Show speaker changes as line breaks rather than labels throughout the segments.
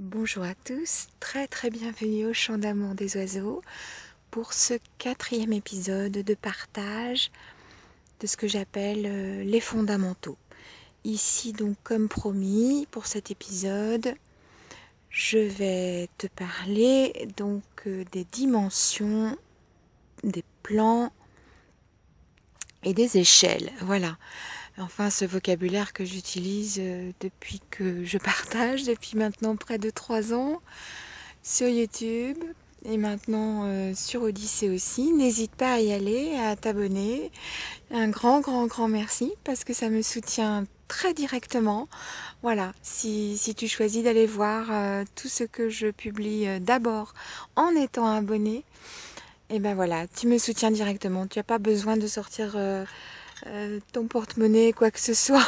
Bonjour à tous, très très bienvenue au Chant d'amour des oiseaux pour ce quatrième épisode de partage de ce que j'appelle euh, les fondamentaux. Ici donc comme promis pour cet épisode, je vais te parler donc euh, des dimensions, des plans et des échelles. Voilà enfin ce vocabulaire que j'utilise euh, depuis que je partage, depuis maintenant près de trois ans, sur YouTube et maintenant euh, sur Odyssée aussi. N'hésite pas à y aller, à t'abonner. Un grand, grand, grand merci parce que ça me soutient très directement. Voilà, si, si tu choisis d'aller voir euh, tout ce que je publie d'abord en étant abonné, et eh ben voilà, tu me soutiens directement. Tu n'as pas besoin de sortir euh, ton porte-monnaie, quoi que ce soit.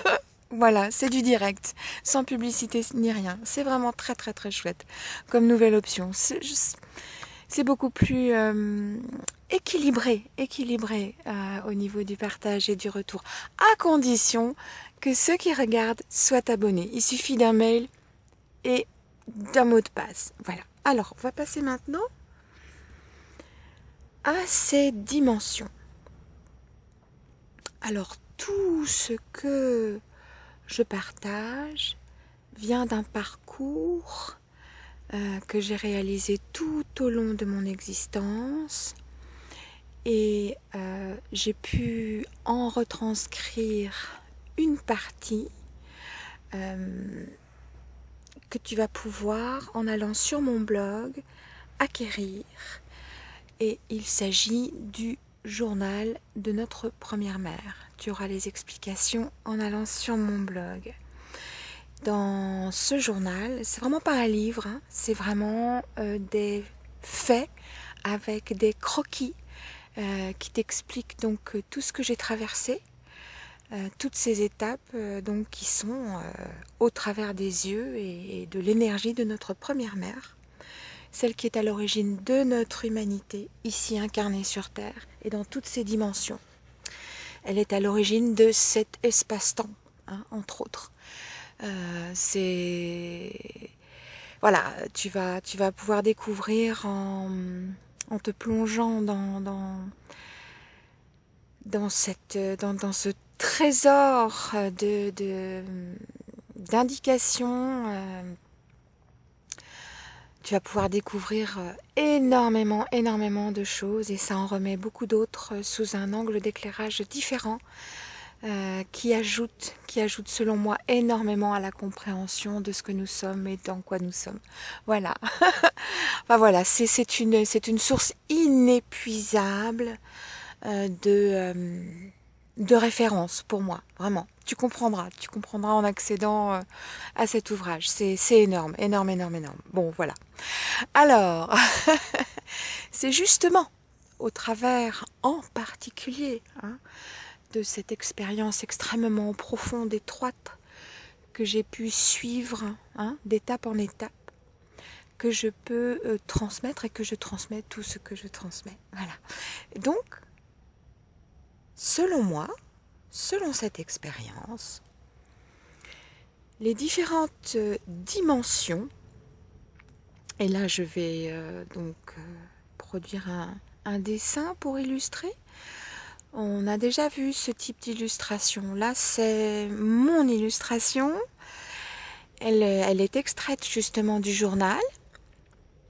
voilà, c'est du direct, sans publicité ni rien. C'est vraiment très très très chouette comme nouvelle option. C'est beaucoup plus euh, équilibré, équilibré euh, au niveau du partage et du retour, à condition que ceux qui regardent soient abonnés. Il suffit d'un mail et d'un mot de passe. Voilà. Alors, on va passer maintenant à ces dimensions. Alors tout ce que je partage vient d'un parcours euh, que j'ai réalisé tout au long de mon existence et euh, j'ai pu en retranscrire une partie euh, que tu vas pouvoir en allant sur mon blog acquérir. Et il s'agit du journal de notre première mère. Tu auras les explications en allant sur mon blog. Dans ce journal, c'est vraiment pas un livre, hein. c'est vraiment euh, des faits avec des croquis euh, qui t'expliquent donc tout ce que j'ai traversé, euh, toutes ces étapes donc qui sont au travers des yeux et de l'énergie de notre première mère celle qui est à l'origine de notre humanité, ici incarnée sur Terre, et dans toutes ses dimensions. Elle est à l'origine de cet espace-temps, hein, entre autres. Euh, c'est voilà, tu vas, tu vas pouvoir découvrir en, te plongeant dans, dans, cette, dans, ce trésor de d'indications euh, tu vas pouvoir découvrir euh, énormément, énormément de choses et ça en remet beaucoup d'autres euh, sous un angle d'éclairage différent euh, qui ajoute, qui ajoute selon moi énormément à la compréhension de ce que nous sommes et dans quoi nous sommes. Voilà. enfin voilà, c'est une, une source inépuisable de de référence pour moi, vraiment. Tu comprendras, tu comprendras en accédant euh, à cet ouvrage. C'est énorme, énorme, énorme, énorme. Bon, voilà. Alors, c'est justement au travers en particulier hein, de cette expérience extrêmement profonde, étroite, que j'ai pu suivre hein, d'étape en étape, que je peux euh, transmettre et que je transmets tout ce que je transmets. Voilà. Donc, Selon moi, selon cette expérience, les différentes euh, dimensions, et là je vais euh, donc euh, produire un, dessin pour illustrer. On a déjà vu ce type d'illustration. Là, c'est mon illustration. Elle, elle, est extraite justement du journal.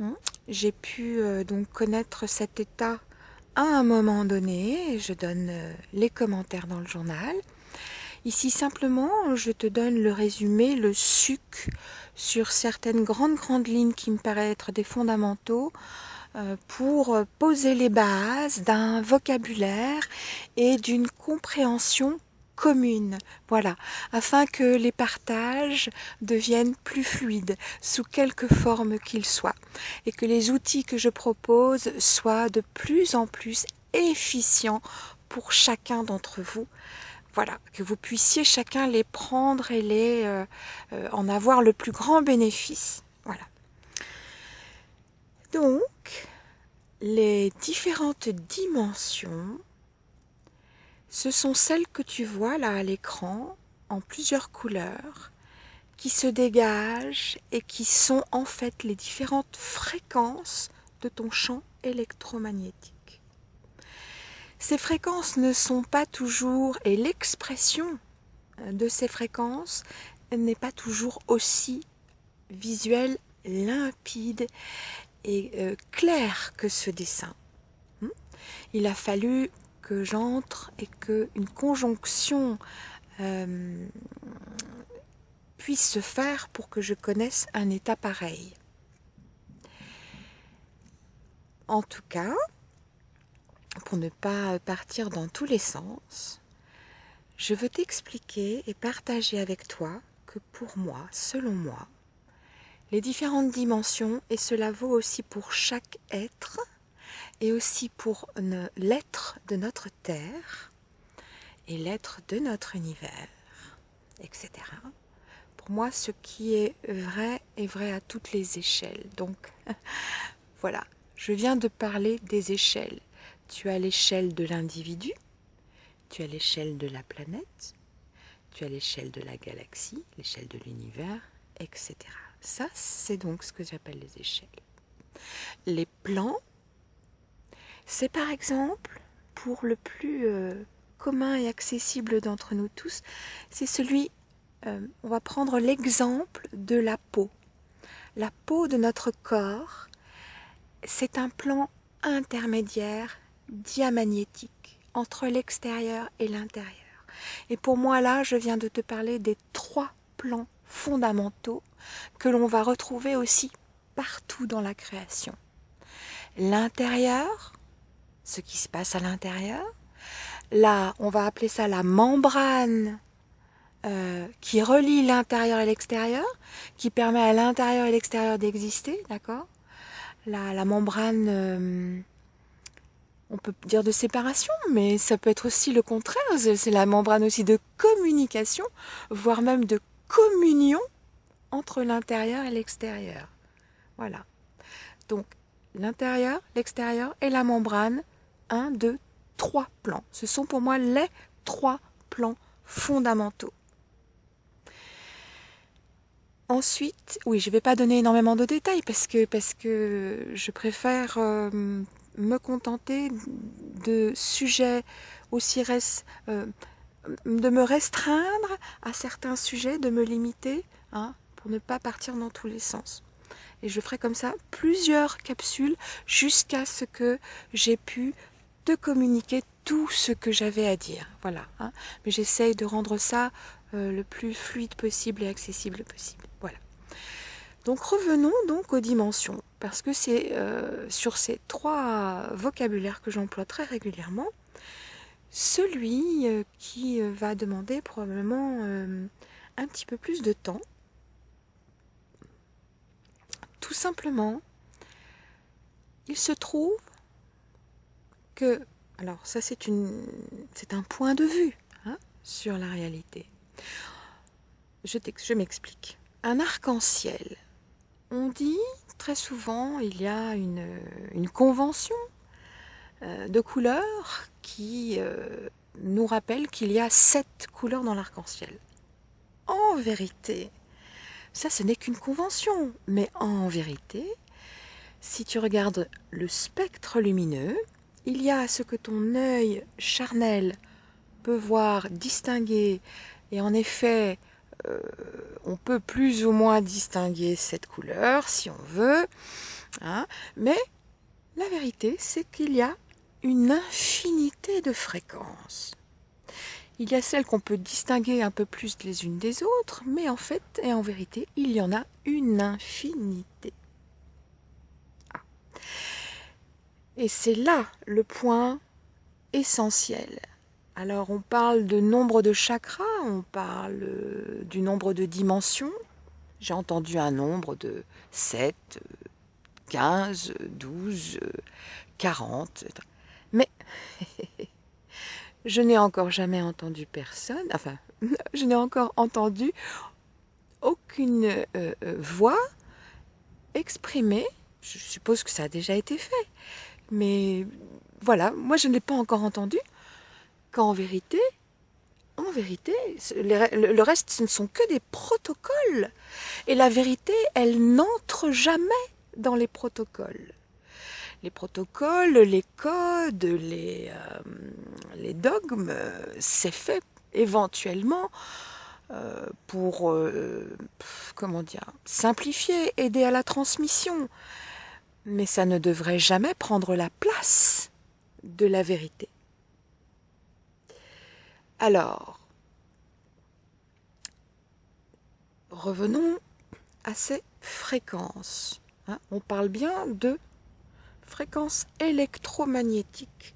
Hein. J'ai pu donc connaître cet état à un moment donné, je donne euh, les commentaires dans le journal. Ici simplement, je te donne le résumé, le suc sur certaines grandes grandes lignes qui me paraissent être des fondamentaux euh, pour poser les bases d'un vocabulaire et d'une compréhension commune, voilà, afin que les partages deviennent plus fluides, sous quelque forme qu'ils soient, et que les outils que je propose soient de plus en plus efficients pour chacun d'entre vous. Voilà, que vous puissiez chacun les prendre et les euh, euh, en avoir le plus grand bénéfice. Voilà. Donc, les différentes dimensions ce sont celles que tu vois là à l'écran en plusieurs couleurs qui se dégagent et qui sont en fait les différentes fréquences de ton champ électromagnétique. Ces fréquences ne sont pas toujours, et l'expression de ces fréquences n'est pas toujours aussi visuelle, limpide et euh, claire que ce dessin. Hmm? Il a fallu que j'entre et qu'une conjonction euh, puisse se faire pour que je connaisse un état pareil. En tout cas, pour ne pas partir dans tous les sens, je veux t'expliquer et partager avec toi que pour moi, selon moi, les différentes dimensions, et cela vaut aussi pour chaque être, et aussi pour l'être de notre Terre, et l'être de notre univers, etc. Pour moi, ce qui est vrai est vrai à toutes les échelles. Donc, voilà, je viens de parler des échelles. Tu as l'échelle de l'individu, tu as l'échelle de la planète, tu as l'échelle de la galaxie, l'échelle de l'univers, etc. Ça, c'est donc ce que j'appelle les échelles. Les plans, c'est par exemple, pour le plus euh, commun et accessible d'entre nous tous, c'est celui, euh, on va prendre l'exemple de la peau. La peau de notre corps, c'est un plan intermédiaire diamagnétique entre l'extérieur et l'intérieur. Et pour moi là, je viens de te parler des trois plans fondamentaux que l'on va retrouver aussi partout dans la création. L'intérieur, ce qui se passe à l'intérieur. Là, on va appeler ça la membrane euh, qui relie l'intérieur et l'extérieur, qui permet à l'intérieur et l'extérieur d'exister, d'accord? La, la, membrane, euh, on peut dire de séparation, mais ça peut être aussi le contraire, c'est la membrane aussi de communication, voire même de communion entre l'intérieur et l'extérieur. Voilà. Donc, l'intérieur, l'extérieur et la membrane 1, 2, 3 plans. Ce sont pour moi les trois plans fondamentaux. Ensuite, oui, je ne vais pas donner énormément de détails parce que, parce que je préfère euh, me contenter de sujets aussi euh, de me restreindre à certains sujets, de me limiter, hein, pour ne pas partir dans tous les sens. Et je ferai comme ça plusieurs capsules jusqu'à ce que j'ai pu de communiquer tout ce que j'avais à dire. Voilà. Hein. Mais j'essaye de rendre ça euh, le plus fluide possible et accessible possible. Voilà. Donc revenons donc aux dimensions, parce que c'est euh, sur ces trois vocabulaires que j'emploie très régulièrement, celui euh, qui va demander probablement un petit peu plus de temps. Tout simplement, il se trouve alors ça c'est un point de vue hein, sur la réalité. Je, m'explique. Un arc-en-ciel. On dit très souvent, il y a une, une convention euh, de couleurs qui euh, nous rappelle qu'il y a sept couleurs dans l'arc-en-ciel. En vérité, ça ce n'est qu'une convention, mais en vérité, si tu regardes le spectre lumineux, il y a ce que ton œil charnel peut voir, distinguer, et en effet, euh, on peut plus ou moins distinguer cette couleur si on veut, hein, mais la vérité, c'est qu'il y a une infinité de fréquences. Il y a celles qu'on peut distinguer un peu plus les unes des autres, mais en fait et en vérité, il y en a une infinité. Et c'est là le point essentiel. Alors on parle de nombre de chakras, on parle euh, du nombre de dimensions. J'ai entendu un nombre de 7, 15, 12, 40. Mais je n'ai encore jamais entendu personne, enfin, je n'ai encore entendu aucune euh, euh, voix exprimer, je suppose que ça a déjà été fait, mais voilà, moi je ne l'ai pas encore entendu, qu'en vérité, en vérité, le reste, ce ne sont que des protocoles. Et la vérité, elle n'entre jamais dans les protocoles. Les protocoles, les codes, les, euh, dogmes, c'est fait éventuellement euh, pour, euh, comment dire, simplifier, aider à la transmission. Mais ça ne devrait jamais prendre la place de la vérité. Alors, revenons à ces fréquences. Hein. on parle bien de fréquences électromagnétiques,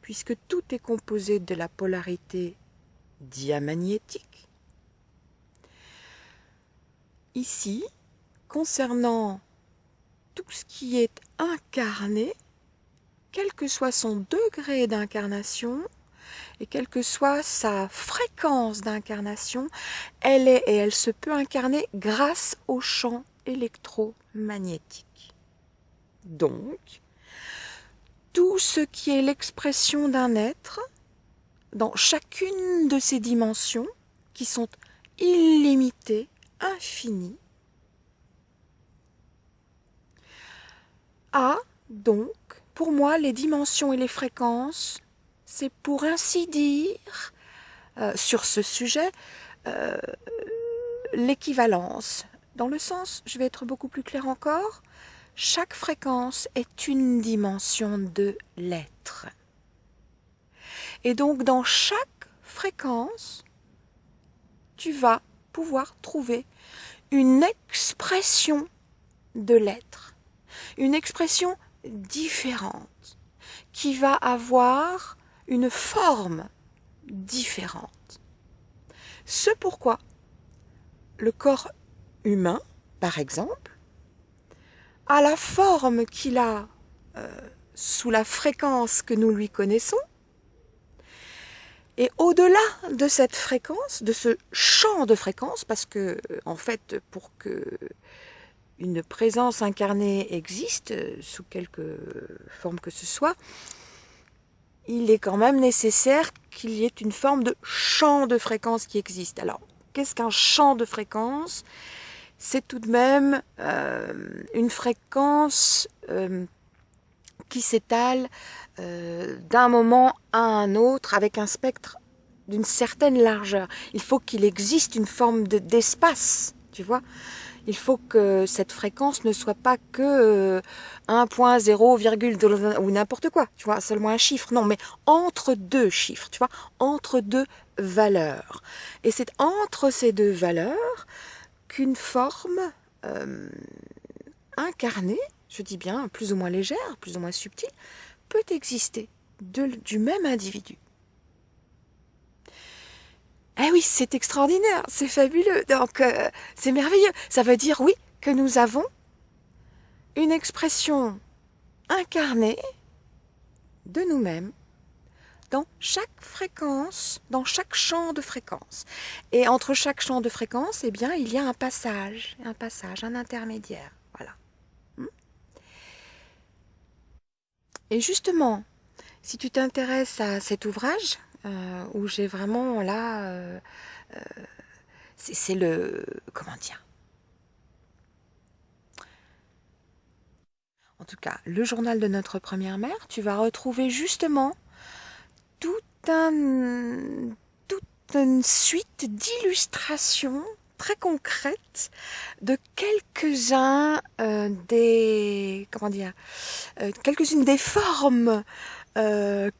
puisque tout est composé de la polarité diamagnétique. Ici, concernant tout ce qui est incarné, quel que soit son degré d'incarnation, et quelle que soit sa fréquence d'incarnation, elle est et elle se peut incarner grâce au champ électromagnétique. Donc, tout ce qui est l'expression d'un être, dans chacune de ces dimensions, qui sont illimitées, infinies, a donc, pour moi, les dimensions et les fréquences c'est pour ainsi dire, euh, sur ce sujet, euh, l'équivalence. Dans le sens, je vais être beaucoup plus clair encore, chaque fréquence est une dimension de l'être. Et donc dans chaque fréquence, tu vas pouvoir trouver une expression de l'être, une expression différente, qui va avoir une forme différente. Ce pourquoi le corps humain, par exemple, a la forme qu'il a euh, sous la fréquence que nous lui connaissons, et au-delà de cette fréquence, de ce champ de fréquence, parce que en fait, pour que une présence incarnée existe, sous quelque forme que ce soit, il est quand même nécessaire qu'il y ait une forme de champ de fréquence qui existe. Alors, qu'est-ce qu'un champ de fréquence? C'est tout de même euh, une fréquence euh, qui s'étale euh, d'un moment à un autre avec un spectre d'une certaine largeur. Il faut qu'il existe une forme d'espace, tu vois? Il faut que cette fréquence ne soit pas que 1.0, euh, ou n'importe quoi, tu vois, seulement un chiffre. Non, mais entre deux chiffres, tu vois, entre deux valeurs. Et c'est entre ces deux valeurs qu'une forme euh, incarnée, je dis bien plus ou moins légère, plus ou moins subtile, peut exister du même individu. Eh oui, c'est extraordinaire, c'est fabuleux, donc euh, c'est merveilleux. Ça veut dire, oui, que nous avons une expression incarnée de nous-mêmes dans chaque fréquence, dans chaque champ de fréquence. Et entre chaque champ de fréquence, eh bien, il y a un passage, un passage, un intermédiaire. Voilà. Hmm. Et justement, si tu t'intéresses à cet ouvrage, euh, où j'ai vraiment là, euh, euh, c'est le, comment dire? En tout cas, le journal de notre première mère, tu vas retrouver justement tout un, toute une suite d'illustrations très concrètes de quelques-uns des comment dire quelques-unes des formes euh,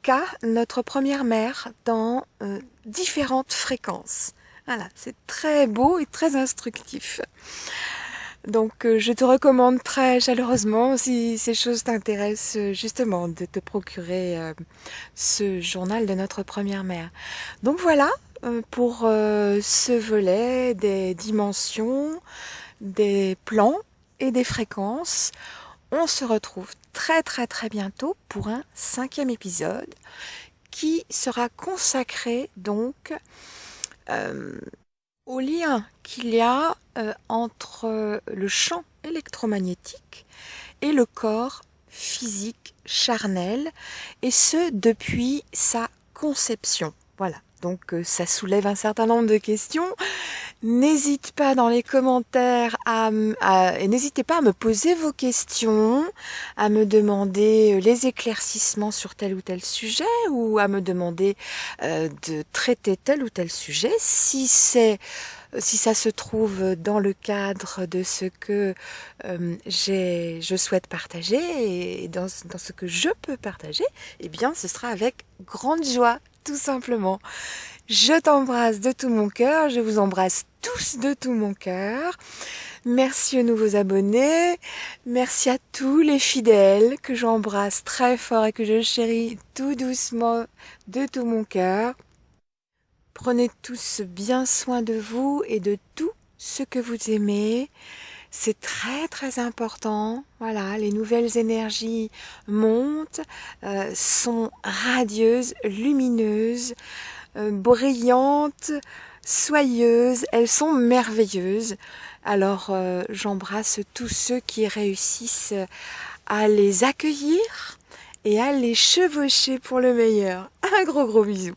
notre première mère dans euh, différentes fréquences. Voilà, c'est très beau et très instructif. Donc euh, je te recommande très chaleureusement, si ces choses t'intéressent, justement, de te procurer ce journal de notre première mère. Donc voilà pour ce volet des dimensions, des plans et des fréquences. On se retrouve très très très bientôt pour un cinquième épisode qui sera consacré donc euh, au lien qu'il y a euh, entre le champ électromagnétique et le corps physique charnel et ce depuis sa conception. Voilà. donc euh, ça soulève un certain nombre de questions. N'hésite pas dans les commentaires à, n'hésitez pas à me poser vos questions, à me demander euh, les éclaircissements sur tel ou tel sujet ou à me demander euh, de traiter tel ou tel sujet si c'est si ça se trouve dans le cadre de ce que euh, je souhaite partager et dans, ce que je peux partager, eh bien ce sera avec grande joie, tout simplement. Je t'embrasse de tout mon cœur, je vous embrasse tous de tout mon cœur. Merci aux nouveaux abonnés, merci à tous les fidèles que j'embrasse très fort et que je chéris tout doucement de tout mon cœur. Prenez tous bien soin de vous et de tout ce que vous aimez. C'est très très important. Voilà, les nouvelles énergies montent, euh, sont radieuses, lumineuses. Euh, brillantes, soyeuses, elles sont merveilleuses. Alors euh, j'embrasse tous ceux qui réussissent à les accueillir et à les chevaucher pour le meilleur. Un gros gros bisou.